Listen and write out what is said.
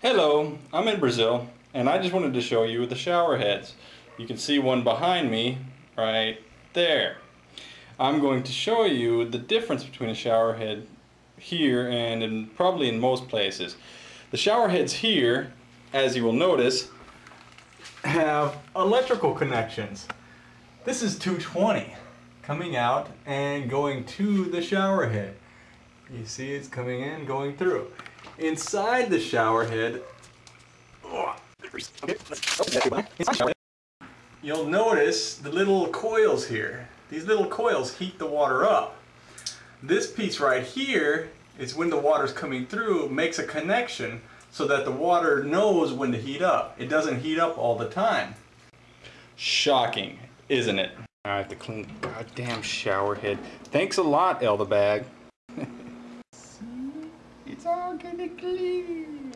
Hello, I'm in Brazil and I just wanted to show you the shower heads. You can see one behind me right there. I'm going to show you the difference between a shower head here and in, probably in most places. The shower heads here, as you will notice, have electrical connections. This is 220 coming out and going to the shower head. You see it's coming in, going through. Inside the shower head, you'll notice the little coils here. These little coils heat the water up. This piece right here is when the water's coming through, makes a connection so that the water knows when to heat up. It doesn't heat up all the time. Shocking, isn't it? I have to clean the goddamn shower head. Thanks a lot, Elder Bag all gonna clean.